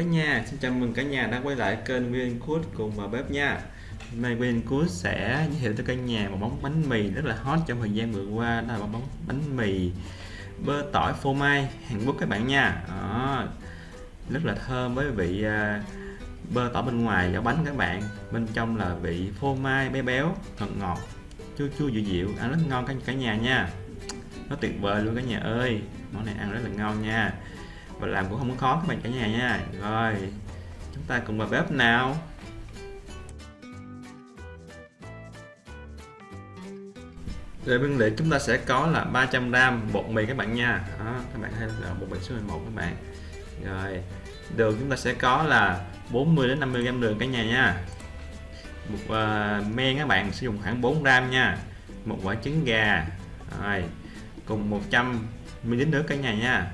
cả nhà, xin chào mừng cả nhà đã quay lại kênh Nguyên Cook cùng vào bếp nha. Hôm nay Nguyên Cook sẽ giới thiệu tới cả nhà một món bánh mì rất là hot trong thời gian vừa qua đó là một món bánh mì bơ tỏi phô mai Hàn Quốc các bạn nha. Đó, rất là thơm với vị à, bơ tỏi bên ngoài vỏ bánh các bạn, bên trong là vị phô mai bé béo, ngọt ngọt, chua chua dịu dịu, ăn rất ngon cả cả nhà nha. Nó tuyệt vời luôn cả nhà ơi, món này ăn rất là ngon nha và làm cũng không có khó các bạn cả nhà nha. Rồi chúng ta cùng vào bếp nào. Về nguyên liệu chúng ta sẽ có là 300 gram bột mì các bạn nha. Đó, các bạn thấy là bột mì số 11 các bạn. Rồi đường chúng ta sẽ có là 40 đến 50 gram đường cả nhà nha. Một uh, men các bạn sử dụng khoảng 4 gram nha. Một quả trứng gà. Rồi cùng 100 ml nước cả nhà nha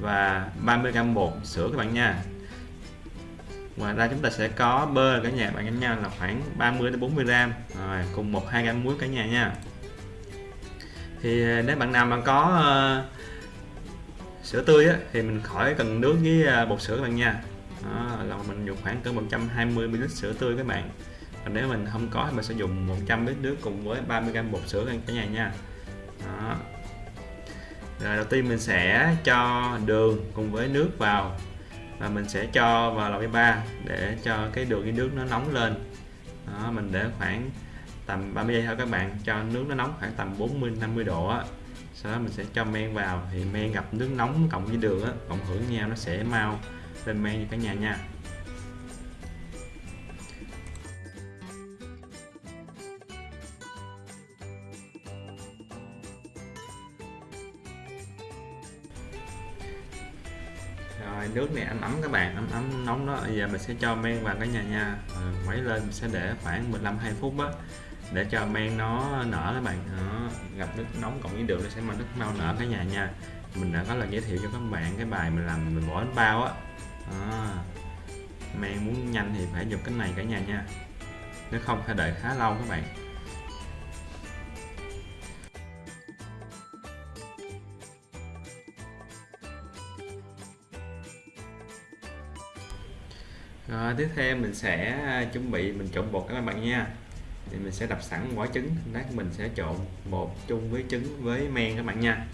và 30g bột sữa các bạn nha. Ngoài ra chúng ta sẽ có bơ cả nhà bạn em nha là khoảng 30 đến 40 gram. Rồi cùng một hai gam muối cả nhà nha. Thì ờ, nếu bạn nào mà có uh, sữa tươi á, thì mình khỏi cần nước với uh, bột sữa các bạn nha. Đó, là mình dùng khoảng cỡ 120 ml sữa tươi các bạn. Còn nếu mình không có thì mình sẽ dùng 100 ml nước cùng với 30 gram bột sữa cả nhà nha. Đó rồi đầu tiên mình sẽ cho đường cùng với nước vào. Và mình sẽ cho vào lò vi ba để cho cái đường với nước nó nóng lên. Đó, mình để khoảng tầm 30 giây thôi các bạn. Cho nước nó nóng khoảng tầm 40 50 độ á. Sau đó mình sẽ cho men vào. Thì men gặp nước nóng cộng với đường á cộng hưởng nhau nó sẽ mau lên men như cả nhà nha. Nước này anh ấm các bạn, ấm ấm nóng đó. Bây giờ mình sẽ cho men vào cái nhà nha. Ờ, Quấy lên mình sẽ để khoảng 15 2 phút á để cho men nó nở các bạn. Nó gặp nước nóng cộng với đường nó sẽ mà nước mau nở cái nhà nha. Mình đã có lời giới thiệu cho các bạn cái bài mình làm, mình bỏ bánh bao á. Men muốn nhanh thì phải dùng cái này cả nhà nha. Nếu không phải đợi khá lâu các bạn. Rồi tiếp theo mình sẽ à, chuẩn bị, mình trộn bột các bạn nha. Thì mình sẽ đập sẵn quả trứng lát mình sẽ trộn bột chung với trứng với men các bạn nha.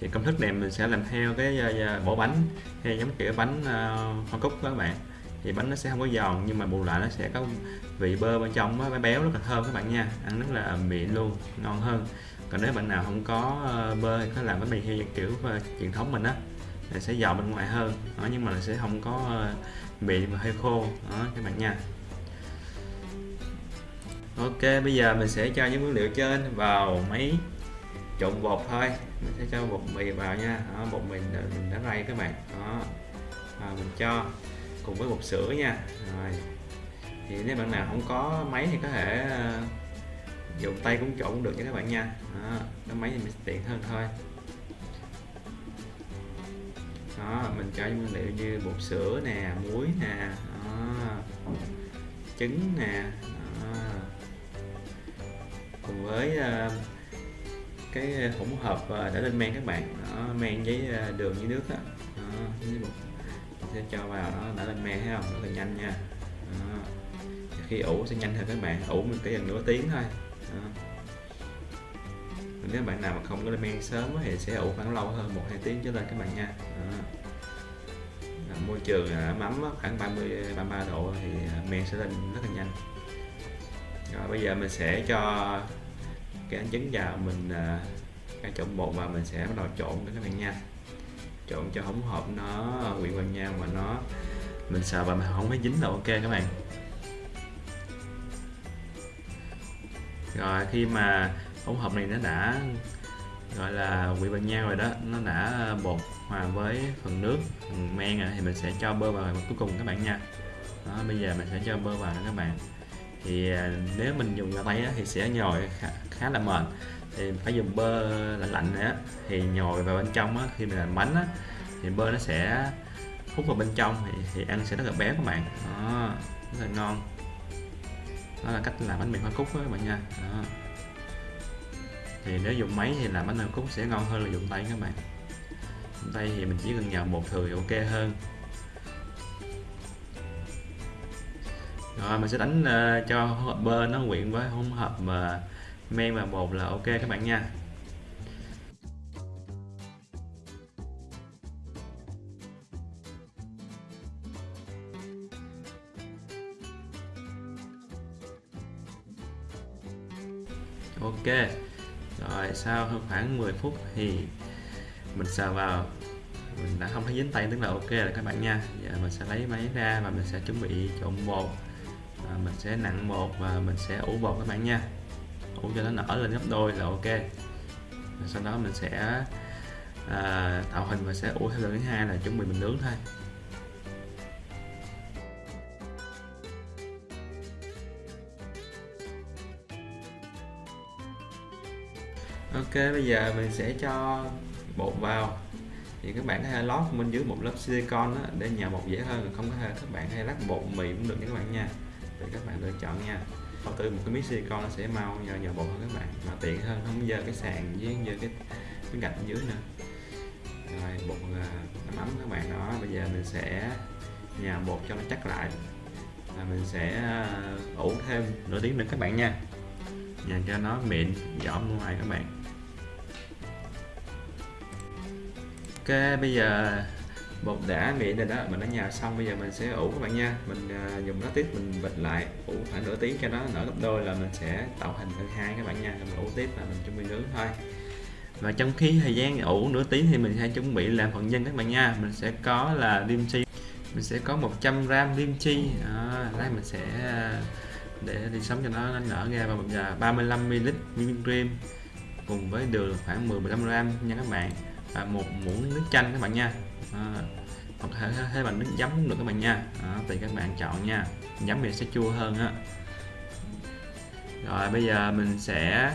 Thì công thức này mình sẽ làm theo cái à, à, bộ bánh hay giống kiểu bánh hoa cúc các bạn. Thì bánh nó sẽ không có giòn, nhưng mà bù lại nó sẽ có vị bơ bên trong nó béo rất là thơm các bạn nha. Ăn rất là mịn luôn, ngon hơn. Còn nếu bạn nào không có bơ thì có làm bánh mì hay kiểu truyền thống mình á sẽ giòn bên ngoài hơn. Đó, nhưng mà sẽ không có ờ, bị và hơi khô. Đó các bạn nha. Ok bây giờ mình sẽ cho những nguyên liệu trên vào máy trộn bột thôi. Mình sẽ cho bột mì vào nha. Đó, bột mì mình đã rây các bạn. Đó. Và mình cho cùng với bột sữa nha. Rồi. Thì nếu bạn nào không có máy thì có thể ờ, dùng tay cũng trộn được nha các bạn nha. Đó, cái máy thì mình tiện hơn thôi đó mình cho những nguyên liệu như bột sữa nè muối nè đó, trứng nè đó. cùng với uh, cái hỗn hợp uh, đã lên men các bạn. Đó, men với uh, đường với nước đó, đó với bột. Mình sẽ cho vào đó đã lên men thấy không? Rất là nhanh nha. Đó. khi ủ sẽ nhanh hơn các bạn. Ủ mình chỉ gần nửa tiếng thôi nếu bạn nào mà không có lên men sớm thì sẽ ủ khoảng lâu hơn, một, hai tiếng trở lên các bạn nha. Đó. môi trường à, ấm ấm khoảng 30 33 độ thì à, men sẽ lên rất là nhanh. Rồi, bây giờ mình sẽ cho cái ánh trứng vào mình à, cái trộn bột và mình sẽ bắt đầu trộn các bạn nha. Trộn cho hỗn hợp nó quyện vào nhau mà nó, mình sợ và mình không phải dính là ok các bạn. Rồi, khi mà hỗn hợp này nó đã gọi là quyện vào nhau rồi đó. Nó đã bột hòa với phần nước phần men rồi thì mình sẽ cho bơ vào. Cuối cùng các bạn nha. Đó, bây giờ mình sẽ cho bơ vào các bạn. Thì à, nếu mình dùng gà tay thì sẽ nhồi khá, khá là mệt thì phải dùng bơ lạnh lạnh nữa thì nhồi vào bên trong á, khi mình làm bánh á, thì bơ nó sẽ hút vào bên trong thì, thì ăn sẽ rất là béo các bạn. Đó, rất là ngon. Đó là cách làm bánh mì hoa cúc đó các bạn nha. Đó thì nếu dùng máy thì làm bánh hàm cúc sẽ ngon hơn là dùng tay các bạn. Dùng tay thì mình chỉ cần nhào một thừa thì ok hơn. Rồi mình sẽ đánh uh, cho hỗn hợp bơ nó quyện với hỗn hợp mà men và bột là ok các bạn nha. Ok rồi sau khoảng 10 phút thì mình sờ vào. Mình đã không thấy dính tay tức là ok rồi các bạn nha. Giờ mình sẽ lấy máy ra và mình sẽ chuẩn bị trộn bột. À, mình sẽ nặng bột và mình sẽ ủ bột các bạn nha. Ủ cho nó nở lên gấp đôi là ok. Và sau đó mình sẽ à, tạo hình và sẽ ủ theo lần thứ hai là chuẩn bị mình nướng thôi. Ok bây giờ mình sẽ cho bột vào. Thì các bạn có thể lót bên dưới một lớp silicon đó, để nhào bột dễ hơn. Không có thể các bạn hay lắc bột mì cũng được nha các bạn nha. Để các bạn lựa chọn nha. Đầu tư một cái miếng silicon nó sẽ mau nhờ nhào bột hơn các bạn mà tiện hơn không dơ cái sàn với dơ cái cái gạch dưới nữa. Rồi bột à, nấm ấm các bạn đó. Bây giờ mình sẽ nhào bột cho nó chắc lại. Và mình sẽ à, ủ thêm nửa tiếng nữa các bạn nha. Nhào cho nó mịn giỏm ngoài các bạn. Ok bây giờ bột đã mịn rồi đó mình đã nhào xong bây giờ mình sẽ ủ các bạn nha. Mình uh, dùng nó tiếp mình bịch lại ủ khoảng nửa tiếng cho nó nở gấp đôi là mình sẽ tạo hình lần hai các bạn nha. Rồi mình ủ tiếp là mình chuẩn bị nướng thôi. Và trong khi thời gian ủ nửa tiếng thì mình sẽ chuẩn bị làm phần nhân các bạn nha. Mình sẽ có là dim chi mình sẽ có 100 gram dim chi. À, đây mình sẽ à, để đi sống cho nó nở ra và mình 35 ml whipping cream cùng với đường khoảng 10 15 gram nha các bạn à, một muỗng nước chanh các bạn nha. À, hoặc thể thế bằng nước giấm cũng được các bạn nha. À, tùy các bạn chọn nha. Giấm thì sẽ chua hơn á. Rồi bây giờ mình sẽ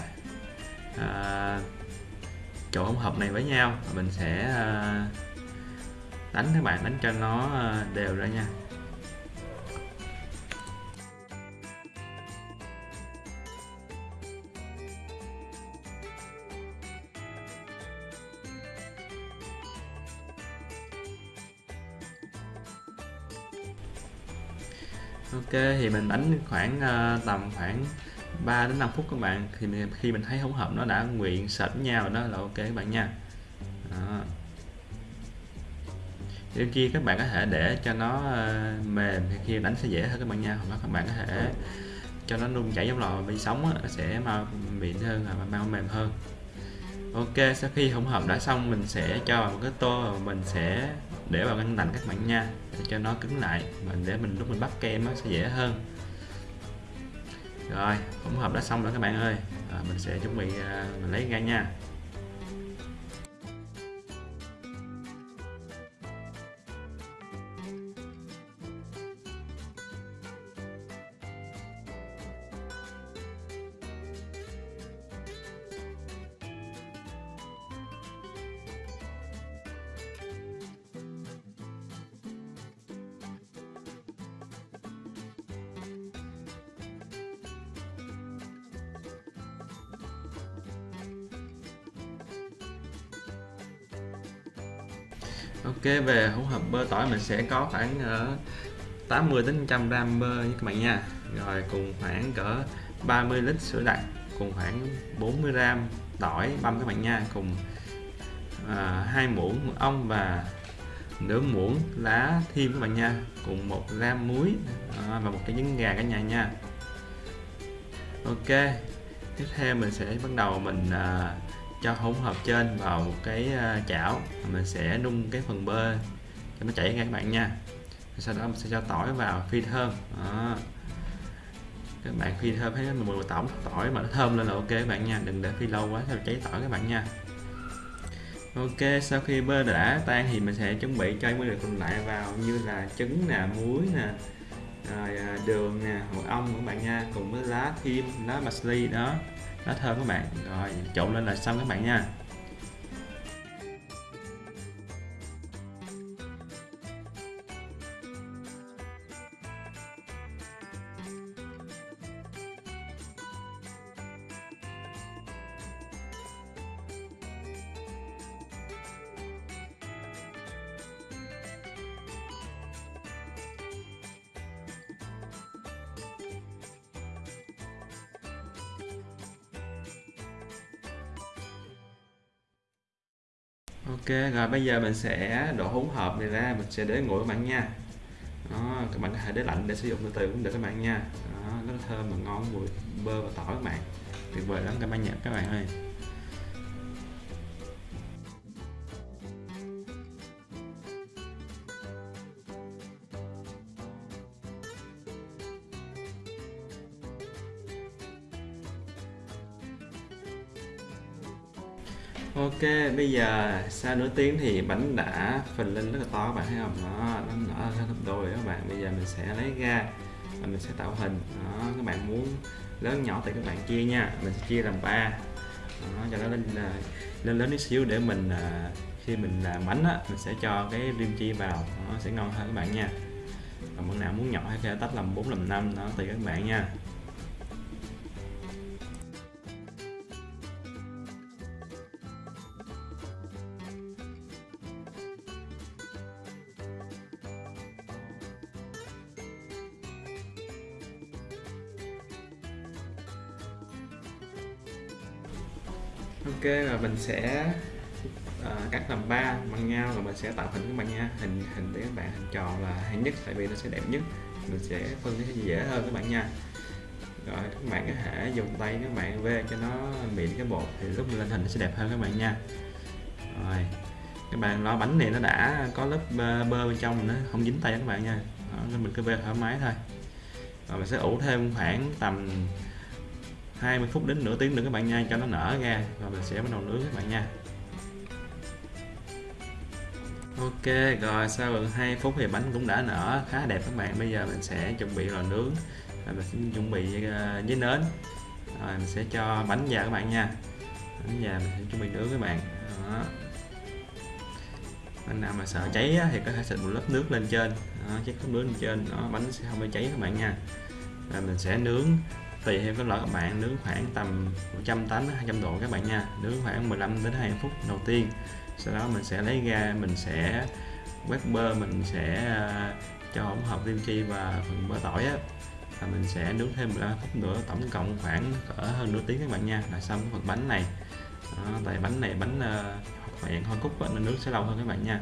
à, trộn hỗn hợp này với nhau. Mình sẽ à, đánh các bạn đánh cho nó à, đều ra nha. Ok thì mình đánh khoảng uh, tầm khoảng 3 đến 5 phút các bạn. Thì mình, khi mình thấy hỗn hợp nó đã nguyện sệt nhau đó là ok các bạn nha. Đó. Kia các bạn có thể để cho nó uh, mềm. Thì khi đánh sẽ dễ hơn các bạn nha. Hoặc các bạn có thể cho nó nung chảy trong lò vi sóng á, sẽ mau mịn hơn và mau mềm hơn. Ok sau khi hỗn hợp đã xong mình sẽ cho vào một cái tô và mình sẽ để vào ngăn lạnh các bạn nha. Để cho nó cứng lại mình để mình lúc mình bắt kem nó sẽ dễ hơn. Rồi hỗn hợp đã xong rồi các bạn ơi. À, mình sẽ chuẩn bị à, mình lấy ra nha. Ok về hỗn hợp bơ tỏi mình sẽ có khoảng ờ, uh, 80 đến 100 gram bơ nha các bạn nha. Rồi cùng khoảng cỡ 30 lít sữa đặc cùng khoảng 40 gram tỏi băm các bạn nha. Cùng ờ, hai uh, muỗng mật ong và nửa muỗng lá thêm các bạn nha. Cùng một gram muối à, và một cái trứng gà cả nhà nha. Ok tiếp theo mình sẽ bắt đầu mình à, cho hỗn hợp trên vào một cái à, chảo. Mình sẽ nung cái phần bơ cho nó chảy ra các bạn nha. Sau đó mình sẽ cho tỏi vào phi thơm. Đó. các bạn phi thơm thấy mùi tổng tỏi mà nó thơm lên là ok các bạn nha. Đừng để phi lâu quá theo cháy tỏi các bạn nha. Ok, sau khi bơ đã tan thì mình sẽ chuẩn bị cho nguyên liệu còn lại vào như là trứng nè, muối nè, rồi à, đường nè mật ong các bạn nha. Cùng với lá thêm lá parsley đó nó thơm các bạn. Rồi trộn lên là xong các bạn nha. Ok rồi bây giờ mình sẽ đổ hỗn hợp này ra mình sẽ để nguội các bạn nha. Đó, các bạn có thể để lạnh để sử dụng từ từ cũng được các bạn nha. Đó, rất thơm và ngon mùi bơ và tỏi các bạn. Tuyệt vời lắm các bạn nhận các bạn ơi. Ok, bây giờ sau nửa tiếng thì bánh đã phình lên rất là to các bạn thấy không? Đó, nó nở ra gấp đôi các bạn. Bây giờ mình sẽ lấy ra và mình sẽ tạo hình. Đó, các bạn muốn lớn nhỏ thì các bạn chia nha. Mình sẽ chia làm ba. Đó, cho nó lên à, lên lớn tí xíu để mình à, khi mình làm bánh á, mình sẽ cho cái rim chi vào, nó sẽ ngon hơn các bạn nha. Còn bạn nào muốn nhỏ hay tách làm 4 làm 5 đó tùy các bạn nha. Ok rồi mình sẽ uh, cắt làm ba bằng nhau rồi mình sẽ tạo hình các bạn nha. Hình hình để các bạn hình tròn là hay nhất tại vì nó sẽ đẹp nhất. Mình sẽ phân cái dễ hơn các bạn nha. Rồi các bạn có thể dùng tay các bạn về cho nó mịn cái bột thì lúc lên hình nó sẽ đẹp hơn các bạn nha. Rồi các bạn lo bánh này nó đã có lớp bơ, bơ bên trong nó không dính tay các bạn nha. Đó, nên mình cứ về thoải mái thôi. Rồi mình sẽ ủ thêm khoảng tầm 20 phút đến nửa tiếng nữa các bạn nha cho nó nở ra và mình sẽ bắt đầu nướng các bạn nha. Ok rồi sau gần 2 phút thì bánh cũng đã nở khá đẹp các bạn. Bây giờ mình sẽ chuẩn bị lò nướng. Rồi mình sẽ chuẩn bị ờ, với nến. Rồi mình sẽ cho bánh vào các bạn nha. Bánh vào mình sẽ chuẩn bị nướng các bạn. Đó. Anh nào mà sợ cháy thì có thể xịt một lớp nước lên trên. Đó, chiếc lớp nước lên trên đó, bánh sẽ không bị cháy các bạn nha. Và mình sẽ nướng tùy theo cái loại các bạn nướng khoảng tầm 180 200 độ các bạn nha. Nướng khoảng 15 đến 20 phút đầu tiên. Sau đó mình sẽ lấy ra mình sẽ quét bơ mình sẽ à, cho hỗn hợp kim chi và phần bơ tỏi á. Và mình sẽ nướng thêm 15 phút nữa tổng cộng khoảng cỡ hơn nửa tiếng các bạn nha. Là xong cái phần bánh này. Đó, tại bánh này bánh uh, dạng hoa cúc nên nướng sẽ lâu hơn các bạn nha.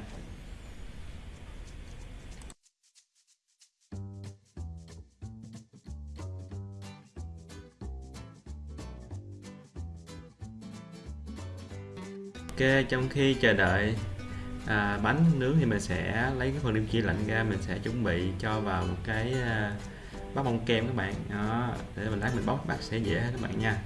Ok, trong khi chờ đợi à, bánh nướng thì mình sẽ lấy cái phần kim chi lạnh ra mình sẽ chuẩn bị cho vào một cái à, bát bông kem các bạn. Đó để mình lát mình bóc bác sẽ dễ các bạn nha.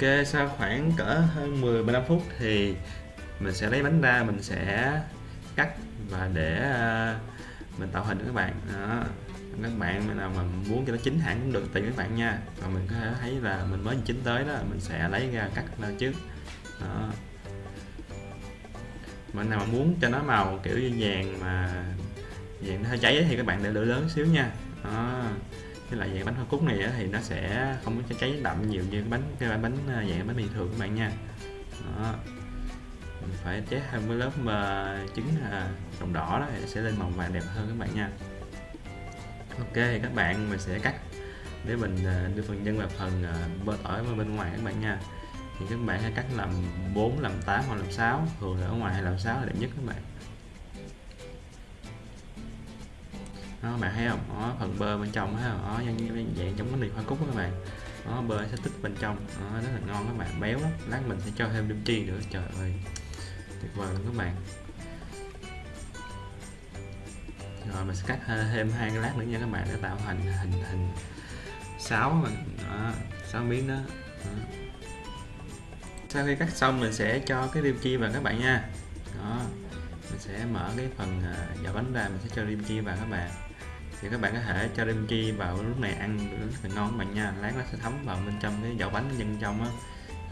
Ok, sau khoảng cỡ hơn 10 15 phút thì mình sẽ lấy bánh ra, mình sẽ cắt và để ờ, mình tạo hình cho các bạn. Đó. các bạn nào mà muốn cho nó chín hẳn cũng được, tùy các bạn nha. Và mình có thể thấy là mình mới chín tới đó, mình sẽ lấy ra cắt ra trước. Đó. bạn nào mà muốn cho nó màu kiểu như vàng mà vàng nó hơi cháy thì các bạn để lửa lớn xíu nha. Đó cái loại dạng bánh hoa cúc này thì nó sẽ không có cháy đậm nhiều như cái bánh cái bánh ờ, dạng bánh bình thường các bạn nha. Đó. mình phải chế thêm cái lớp mà trứng ờ, đồng đỏ đó thì sẽ lên màu vàng đẹp hơn các bạn nha. Ok thì các bạn, mình sẽ cắt để mình đưa phần nhân vào phần bơ tỏi bên ngoài các bạn nha. Thì các bạn hãy cắt làm 4 làm 8 hoặc làm 6 thường là ở ngoài hay làm 6 là đẹp nhất các bạn. Đó bạn thấy không? Đó, phần bơ bên trong thấy không đó dạng, dạng giống cái mì hoa cúc các bạn. Đó bơ sẽ tích bên trong. Đó, rất là ngon các bạn. Béo lắm. Lát mình sẽ cho thêm đêm chi nữa. Trời ơi. Tuyệt vời luôn các bạn. Rồi mình sẽ cắt thêm hai cái lát nữa nha các bạn. Để tạo thành hình hình sáu mình. Sáu miếng đó. đó. Sau khi cắt xong mình sẽ cho cái rim chi vào các bạn nha. Đó. Mình sẽ mở cái phần à, vỏ bánh ra mình sẽ cho rim chi vào các bạn thì các bạn có thể cho đêm chi vào lúc này ăn rất là ngon các bạn nha. Lát nó sẽ thấm vào bên trong cái vỏ bánh nhân trong á.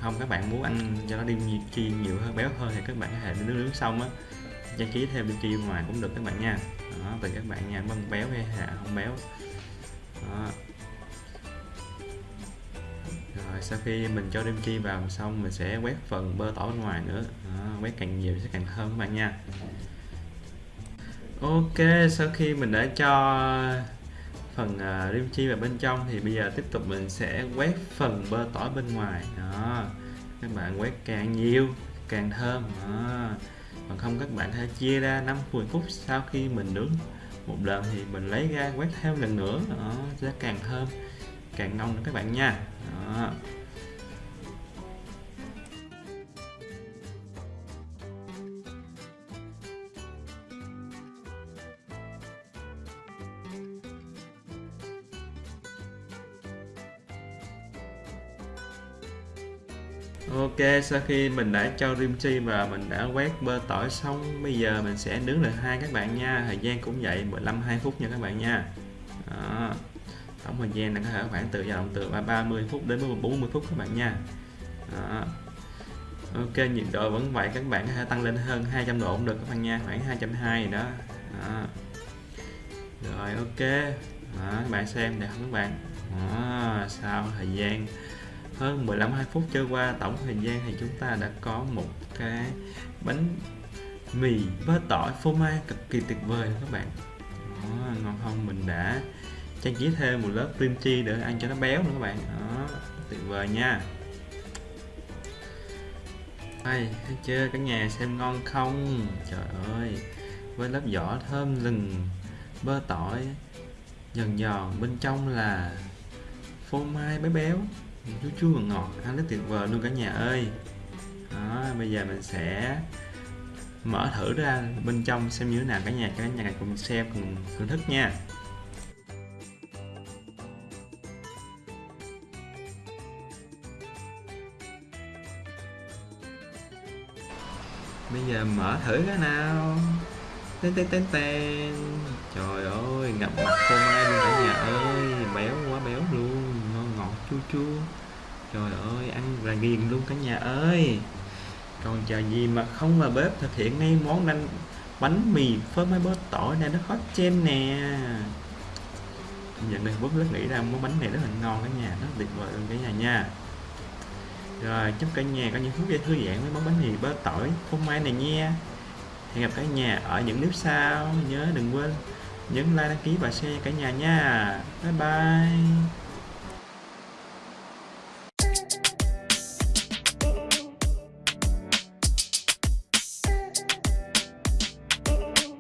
Không các bạn muốn ăn cho nó đêm chi nhiều hơn béo hơn thì các bạn có thể nướng nướng xong á. Trang trí thêm đêm chi ngoài cũng được các bạn nha. Đó tùy các bạn nha mân béo hay là không béo. Đó. rồi sau khi mình cho kim chi vào xong mình sẽ quét phần bơ tỏi bên ngoài nữa. Đó, quét càng nhiều sẽ càng thơm các bạn nha ok sau khi mình đã cho phần uh, rim chi vào bên trong thì bây giờ tiếp tục mình sẽ quét phần bơ tỏi bên ngoài đó các bạn quét càng nhiều càng thơm đó. còn không các bạn hãy chia ra 5 10 phút sau khi mình nướng một lần thì mình lấy ra quét thêm lần nữa đó, sẽ càng thơm càng ngon nữa các bạn nha đó. Ok, sau khi mình đã cho rim chi và mình đã quét bơ tỏi xong Bây giờ mình sẽ nướng lại hai các bạn nha Thời gian cũng vậy 15 2 phút nha các bạn nha Đó. Tổng thời gian là có thể khoảng từ dao động từ 30 phút đến 40 phút các bạn nha Đó. Ok, nhiệt độ vẫn vậy các bạn có thể tăng lên hơn 200 độ cũng được các bạn nha Khoảng 220 gì đó. đó Rồi ok đó, Các bạn xem đẹp không các bạn đó, Sau thời gian hơn 15 2 phút trôi qua tổng thời gian thì chúng ta đã có một cái bánh mì bơ tỏi phô mai cực kỳ tuyệt vời các bạn. Đó, ngon không mình đã trang trí thêm một lớp cream cheese để ăn cho nó béo nữa các bạn. Đó tuyệt vời nha. Ai thấy chưa? Cả nhà xem ngon không? Trời ơi với lớp vỏ thơm lừng bơ tỏi giòn giòn bên trong là phô mai béo chú chú chua ngọt ngọt, ăn rất tuyệt vời luôn cả nhà ơi. Đó, bây giờ mình sẽ mở thử ra bên trong xem như thế nào cả nhà cả nhà cùng xem, cùng thưởng thức nha. Bây giờ mở thử cái nào. Tên tên tên tên trời ơi, ngập mặt phô mai luôn cả nhà ơi, béo quá chua chua trời ơi, ăn là ghiền luôn cả nhà ơi. Còn chờ gì mà không vào bếp thực hiện ngay món ăn bánh mì phơi mai bơ tỏi này nó hot trên nè. Nhận đây bớt rất nghĩ ra món bánh này rất là ngon cả nhà rất tuyệt vời luôn cả nhà nha. Rồi, chúc cả nhà có những phút giây thư giãn với món bánh mì bơ tỏi phô mai này nha. Hẹn gặp cả nhà ở những clip sau. Nhớ đừng quên nhấn like, đăng ký và share cả nhà nha. Bye bye.